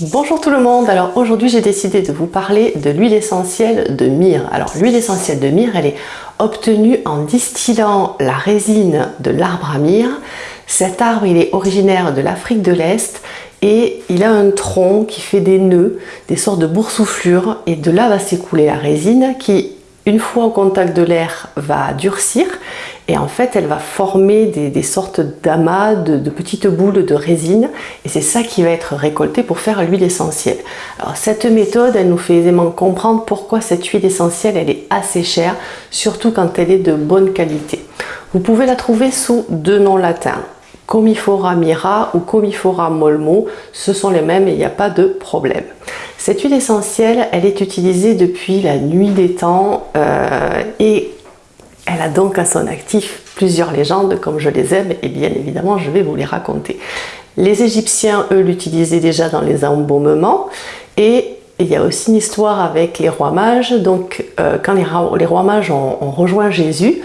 Bonjour tout le monde, alors aujourd'hui j'ai décidé de vous parler de l'huile essentielle de myrrhe. Alors l'huile essentielle de myrrhe elle est obtenue en distillant la résine de l'arbre à myrrhe. Cet arbre il est originaire de l'Afrique de l'Est et il a un tronc qui fait des nœuds, des sortes de boursouflures et de là va s'écouler la résine qui une fois au contact de l'air va durcir et en fait elle va former des, sortes d'amas, de, petites boules de résine et c'est ça qui va être récolté pour faire l'huile essentielle. Alors cette méthode elle nous fait aisément comprendre pourquoi cette huile essentielle elle est assez chère, surtout quand elle est de bonne qualité. Vous pouvez la trouver sous deux noms latins, Comifora mira ou Comifora molmo, ce sont les mêmes et il n'y a pas de problème. Cette huile essentielle, elle est utilisée depuis la nuit des temps euh, et elle a donc à son actif plusieurs légendes, comme je les aime, et bien évidemment je vais vous les raconter. Les Égyptiens, eux, l'utilisaient déjà dans les embaumements, et il y a aussi une histoire avec les rois mages, donc euh, quand les, rois mages ont, rejoint Jésus,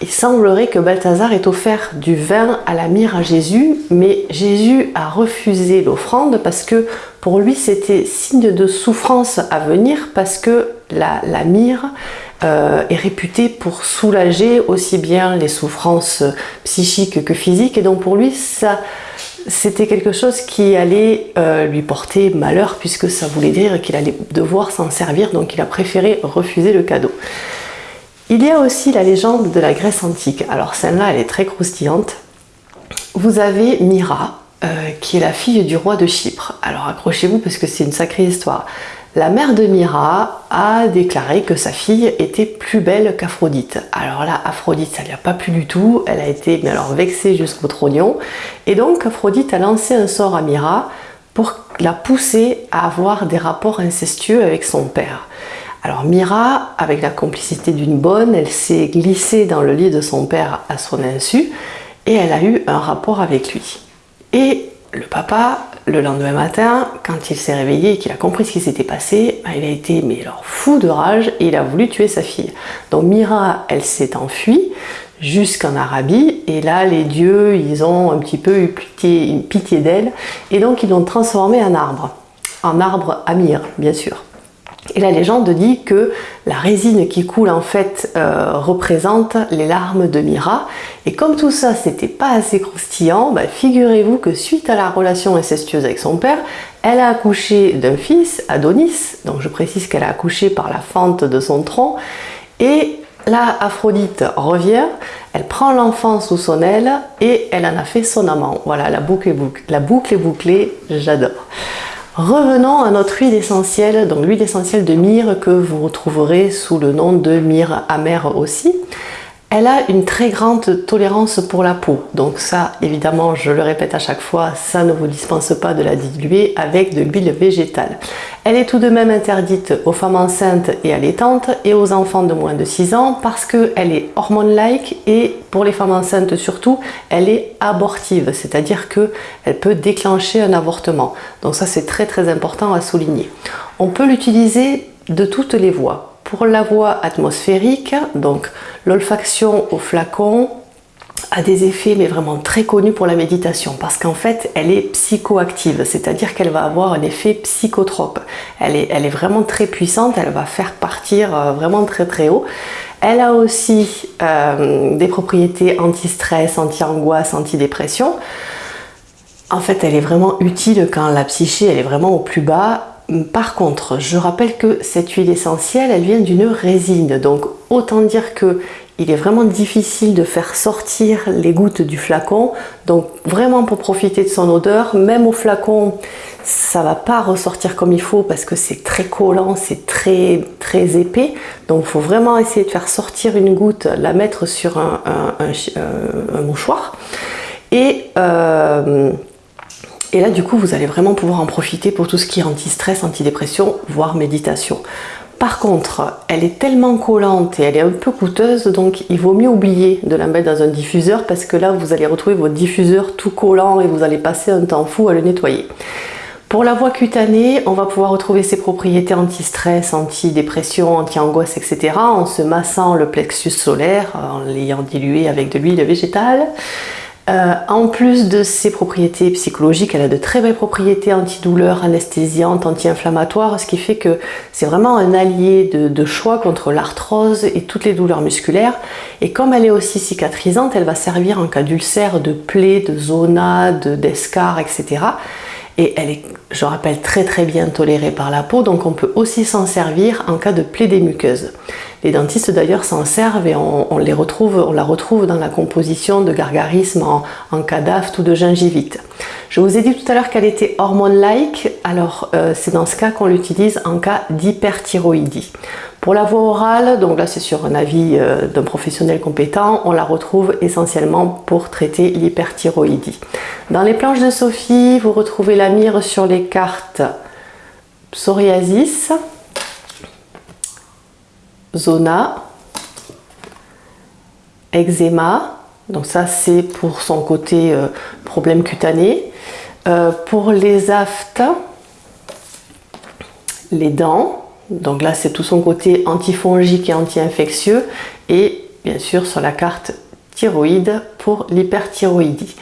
il semblerait que Balthazar ait offert du vin à la myrrhe à Jésus, mais Jésus a refusé l'offrande parce que pour lui c'était signe de souffrance à venir parce que la, la myrrhe euh, est réputé pour soulager aussi bien les souffrances psychiques que physiques et donc pour lui c'était quelque chose qui allait euh, lui porter malheur puisque ça voulait dire qu'il allait devoir s'en servir donc il a préféré refuser le cadeau. Il y a aussi la légende de la Grèce antique. Alors celle-là, elle est très croustillante. Vous avez Myra, euh, qui est la fille du roi de Chypre. Alors accrochez-vous parce que c'est une sacrée histoire. La mère de Myra a déclaré que sa fille était plus belle qu'Aphrodite. Alors là, Aphrodite, ça lui a pas plu du tout. Elle a été alors vexée jusqu'au trognon. Et donc, Aphrodite a lancé un sort à Myra pour la pousser à avoir des rapports incestueux avec son père. Alors Myra, avec la complicité d'une bonne, elle s'est glissée dans le lit de son père à son insu et elle a eu un rapport avec lui. Et le papa le lendemain matin, quand il s'est réveillé et qu'il a compris ce qui s'était passé, bah, il a été alors fou de rage et il a voulu tuer sa fille. Donc Mira, elle s'est enfuie jusqu'en Arabie et là les dieux, ils ont un petit peu eu pitié, d'elle et donc ils l'ont transformée en arbre, en arbre Amir bien sûr. Et la légende dit que la résine qui coule en fait euh, représente les larmes de Mira. Et comme tout ça c'était pas assez croustillant, bah, figurez-vous que suite à la relation incestueuse avec son père, elle a accouché d'un fils, Adonis, donc je précise qu'elle a accouché par la fente de son tronc, et là Aphrodite revient, elle prend l'enfant sous son aile et elle en a fait son amant. Voilà, la boucle est, boucle. La boucle est bouclée, j'adore. Revenons à notre huile essentielle, donc l'huile essentielle de myrrhe que vous retrouverez sous le nom de myrrhe amère aussi. Elle a une très grande tolérance pour la peau, donc ça évidemment je le répète à chaque fois, ça ne vous dispense pas de la diluer avec de l'huile végétale. Elle est tout de même interdite aux femmes enceintes et allaitantes et aux enfants de moins de 6 ans parce qu'elle est hormone-like et pour les femmes enceintes surtout, elle est abortive, c'est-à-dire qu'elle peut déclencher un avortement. Donc ça c'est très très important à souligner. On peut l'utiliser de toutes les voies pour la voie atmosphérique, donc l'olfaction au flacon a des effets mais vraiment très connus pour la méditation parce qu'en fait elle est psychoactive, c'est-à-dire qu'elle va avoir un effet psychotrope. Elle est, vraiment très puissante, elle va faire partir euh, vraiment très très haut. Elle a aussi euh, des propriétés anti-stress, anti-angoisse, anti-dépression. En fait, elle est vraiment utile quand la psyché elle est vraiment au plus bas par contre, je rappelle que cette huile essentielle, elle vient d'une résine. Donc, autant dire que il est vraiment difficile de faire sortir les gouttes du flacon. Donc, vraiment pour profiter de son odeur, même au flacon, ça va pas ressortir comme il faut parce que c'est très collant, c'est très très épais. Donc, il faut vraiment essayer de faire sortir une goutte, la mettre sur un, mouchoir. Et... Euh, et là, du coup, vous allez vraiment pouvoir en profiter pour tout ce qui est anti-stress, anti-dépression, voire méditation. Par contre, elle est tellement collante et elle est un peu coûteuse, donc il vaut mieux oublier de la mettre dans un diffuseur parce que là, vous allez retrouver votre diffuseur tout collant et vous allez passer un temps fou à le nettoyer. Pour la voie cutanée, on va pouvoir retrouver ses propriétés anti-stress, anti-dépression, anti-angoisse, etc. en se massant le plexus solaire, en l'ayant dilué avec de l'huile végétale. Euh, en plus de ses propriétés psychologiques, elle a de très belles propriétés antidouleurs, anesthésiantes, anti-inflammatoires, ce qui fait que c'est vraiment un allié de, choix contre l'arthrose et toutes les douleurs musculaires. Et comme elle est aussi cicatrisante, elle va servir en cas d'ulcère, de plaies, de zona, d'escar, etc. Et elle est, je rappelle, très très bien tolérée par la peau, donc on peut aussi s'en servir en cas de plaie des muqueuses. Les dentistes d'ailleurs s'en servent et on, les retrouve, la retrouve dans la composition de gargarisme en, en ou de gingivite. Je vous ai dit tout à l'heure qu'elle était hormone-like, alors euh, c'est dans ce cas qu'on l'utilise en cas d'hyperthyroïdie. Pour la voie orale, donc là c'est sur un avis euh, d'un professionnel compétent, on la retrouve essentiellement pour traiter l'hyperthyroïdie. Dans les planches de Sophie, vous retrouvez la mire sur les cartes psoriasis, zona, eczéma, donc ça c'est pour son côté euh, problème cutané. Euh, pour les aftes, les dents, donc là c'est tout son côté antifongique et anti-infectieux. Et bien sûr sur la carte thyroïde pour l'hyperthyroïdie.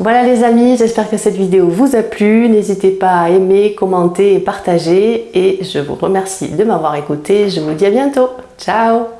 Voilà les amis, j'espère que cette vidéo vous a plu. N'hésitez pas à aimer, commenter et partager. Et je vous remercie de m'avoir écouté. Je vous dis à bientôt. Ciao